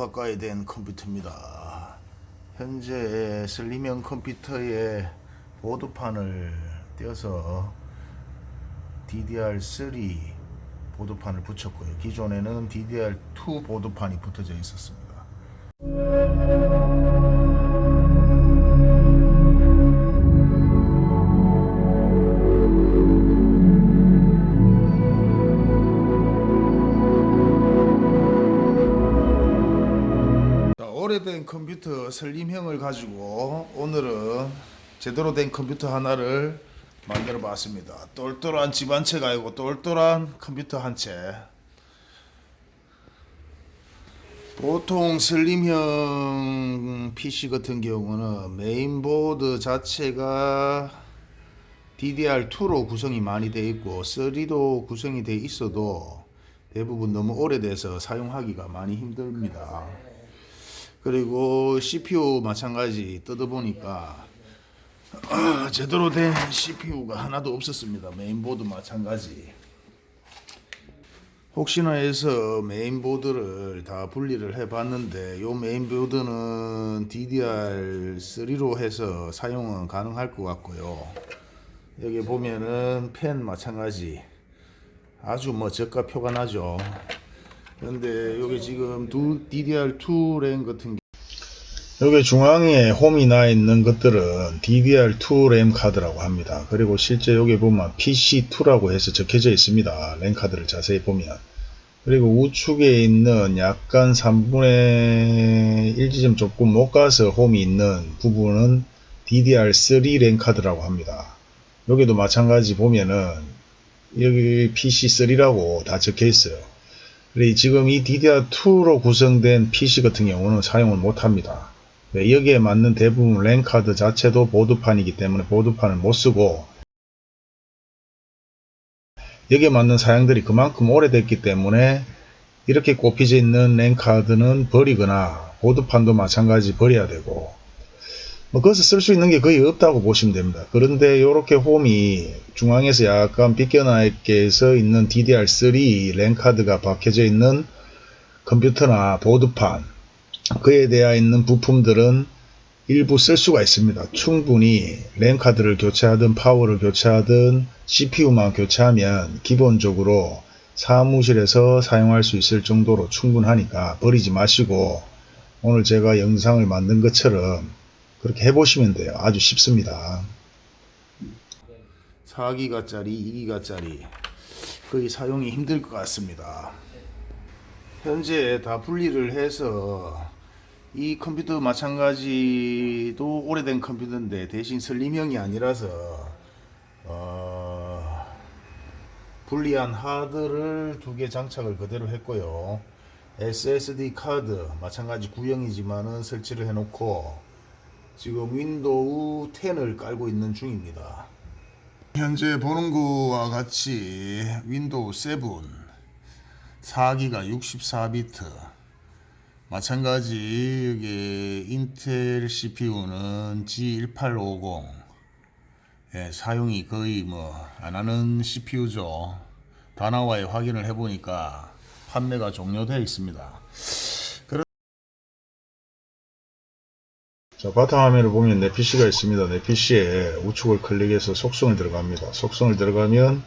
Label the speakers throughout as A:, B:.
A: 가까이 된 컴퓨터입니다. 현재 슬림형 컴퓨터에 보드판을 떼어서 DDR3 보드판을 붙였고요. 기존에는 DDR2 보드판이 붙어져 있었습니다. 오래된 컴퓨터 슬림형을 가지고 오늘은 제대로 된 컴퓨터 하나를 만들어 봤습니다. 똘똘한 집 한 채가 아니고 똘똘한 컴퓨터 한 채. 보통 슬림형 PC 같은 경우는 메인보드 자체가 DDR2로 구성이 많이 되어 있고 3도 구성이 되어 있어도 대부분 너무 오래돼서 사용하기가 많이 힘듭니다. 그리고 CPU 마찬가지 뜯어보니까 아, 제대로 된 CPU가 하나도 없었습니다. 메인보드 마찬가지. 혹시나 해서 메인보드를 다 분리를 해봤는데 요 메인보드는 DDR3로 해서 사용은 가능할 것 같고요. 여기 보면은 펜 마찬가지 아주 뭐 저가 표가 나죠. 근데 여기 지금 두 DDR2 램 같은 여기 중앙에 홈이 나 있는 것들은 DDR2 램 카드라고 합니다. 그리고 실제 여기 보면 PC2라고 해서 적혀져 있습니다. 램 카드를 자세히 보면. 그리고 우측에 있는 약간 3분의 1지점 조금 못 가서 홈이 있는 부분은 DDR3 램 카드라고 합니다. 여기도 마찬가지 보면은 여기 PC3라고 다 적혀 있어요. 그래 지금 이 DDR2로 구성된 PC 같은 경우는 사용을 못합니다. 네, 여기에 맞는 대부분 랜 카드 자체도 보드판이기 때문에 보드판을 못쓰고 여기에 맞는 사양들이 그만큼 오래됐기 때문에 이렇게 꼽혀져 있는 랜 카드는 버리거나 보드판도 마찬가지 버려야 되고 뭐 그것을 쓸 수 있는 게 거의 없다고 보시면 됩니다. 그런데 이렇게 홈이 중앙에서 약간 비껴나 있게 서 있는 DDR3 랜 카드가 박혀져 있는 컴퓨터나 보드판 그에 대해 있는 부품들은 일부 쓸 수가 있습니다. 충분히 램 카드를 교체하든 파워를 교체하든 CPU만 교체하면 기본적으로 사무실에서 사용할 수 있을 정도로 충분하니까 버리지 마시고 오늘 제가 영상을 만든 것처럼 그렇게 해보시면 돼요. 아주 쉽습니다. 4기가짜리, 2기가짜리 거의 사용이 힘들 것 같습니다. 현재 다 분리를 해서 이 컴퓨터 마찬가지도 오래된 컴퓨터인데 대신 슬림형이 아니라서 어, 분리한 하드를 두 개 장착을 그대로 했고요 SSD 카드 마찬가지 구형이지만은 설치를 해 놓고 지금 윈도우 10을 깔고 있는 중입니다. 현재 보는 거와 같이 윈도우 7 4기가 64비트. 마찬가지 여기 인텔 CPU는 G1850 예, 사용이 거의 뭐 안하는 CPU죠. 다나와에 확인을 해보니까 판매가 종료되어 있습니다 자 바탕화면을 보면 내 PC가 있습니다 내 PC에 우측을 클릭해서 속성을 들어갑니다 속성을 들어가면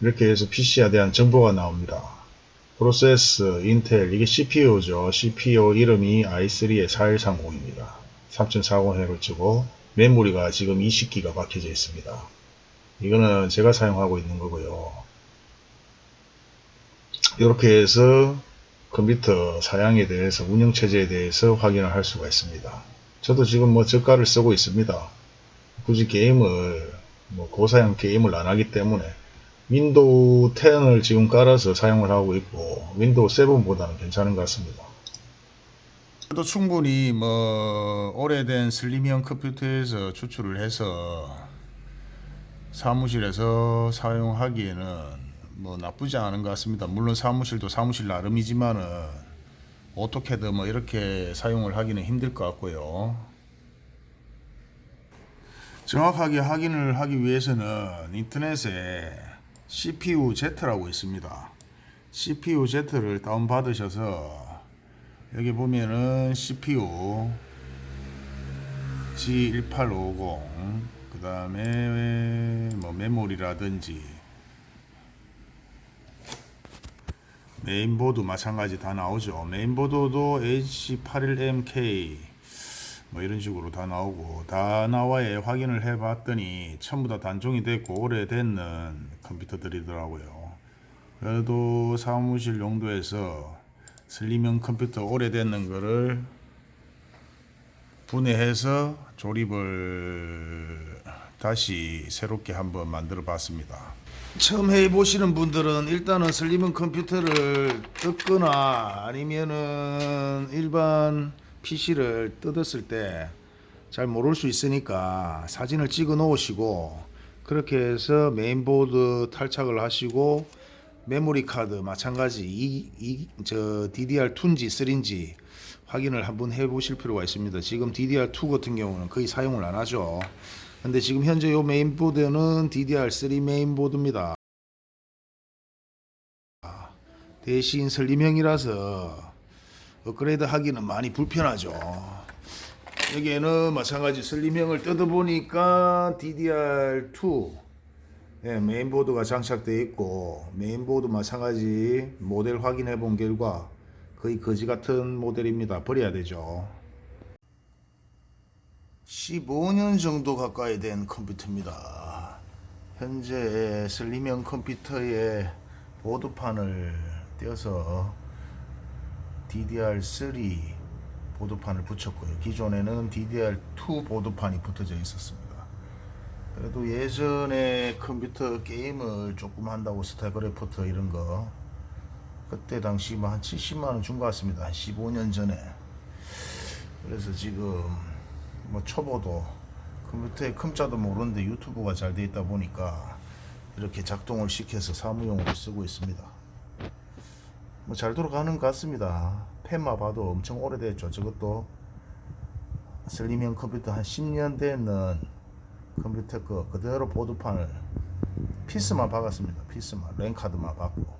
A: 이렇게 해서 PC에 대한 정보가 나옵니다 프로세스, 인텔, 이게 CPU죠. CPU 이름이 i3의 4130입니다. 3040Hz고 메모리가 지금 20기가 박혀져 있습니다. 이거는 제가 사용하고 있는 거고요. 이렇게 해서 컴퓨터 사양에 대해서 운영체제에 대해서 확인을 할 수가 있습니다. 저도 지금 뭐 저가를 쓰고 있습니다. 굳이 게임을 뭐 고사양 게임을 안 하기 때문에 윈도우 10을 지금 깔아서 사용을 하고 있고 윈도우 7보다는 괜찮은 것 같습니다. 또 충분히 뭐 오래된 슬림형 컴퓨터에서 추출을 해서 사무실에서 사용하기에는 뭐 나쁘지 않은 것 같습니다. 물론 사무실도 사무실 나름이지만은 어떻게든 뭐 이렇게 사용을 하기는 힘들 것 같고요. 정확하게 확인을 하기 위해서는 인터넷에 CPU Z라고 있습니다. CPU Z를 다운받으셔서 여기 보면은 CPU G1850 그 다음에 뭐 메모리라든지 메인보드 마찬가지 다 나오죠 메인보드도 H81MK 뭐 이런 식으로 다 나오고 다나와에 확인을 해 봤더니 전부 다 단종이 됐고 오래됐는 컴퓨터들이더라고요 그래도 사무실 용도에서 슬림형 컴퓨터 오래됐는 거를 분해해서 조립을 다시 새롭게 한번 만들어 봤습니다. 처음 해 보시는 분들은 일단은 슬림형 컴퓨터를 뜯거나 아니면은 일반 PC를 뜯었을 때 잘 모를 수 있으니까 사진을 찍어 놓으시고 그렇게 해서 메인보드 탈착을 하시고 메모리 카드 마찬가지 이, 이, 저 DDR2인지 3인지 확인을 한번 해 보실 필요가 있습니다. 지금 DDR2 같은 경우는 거의 사용을 안 하죠. 근데 지금 현재 요 메인보드는 DDR3 메인보드입니다. 대신 슬림형이라서 업그레이드 하기는 많이 불편하죠. 여기에는 마찬가지 슬림형을 뜯어보니까 DDR2 예, 메인보드가 장착되어 있고 메인보드 마찬가지 모델 확인해 본 결과 거의 거지 같은 모델입니다. 버려야 되죠. 15년 정도 가까이 된 컴퓨터입니다. 현재 슬림형 컴퓨터에 보드판을 떼어서 DDR3 보드판을 붙였고요. 기존에는 DDR2 보드판이 붙어져 있었습니다. 그래도 예전에 컴퓨터 게임을 조금 한다고 스타크래프트 이런 거 그때 당시 뭐 한 70만원 준 것 같습니다. 한 15년 전에. 그래서 지금 뭐 초보도 컴퓨터의 컴자도 모르는데 유튜브가 잘돼 있다 보니까 이렇게 작동을 시켜서 사무용으로 쓰고 있습니다. 뭐 잘 돌아가는 것 같습니다. 펜만 봐도 엄청 오래됐죠. 저것도 슬림형 컴퓨터 한 10년 되는 컴퓨터 거 그대로 보드판을 피스만 박았습니다. 피스만 랜카드만 박고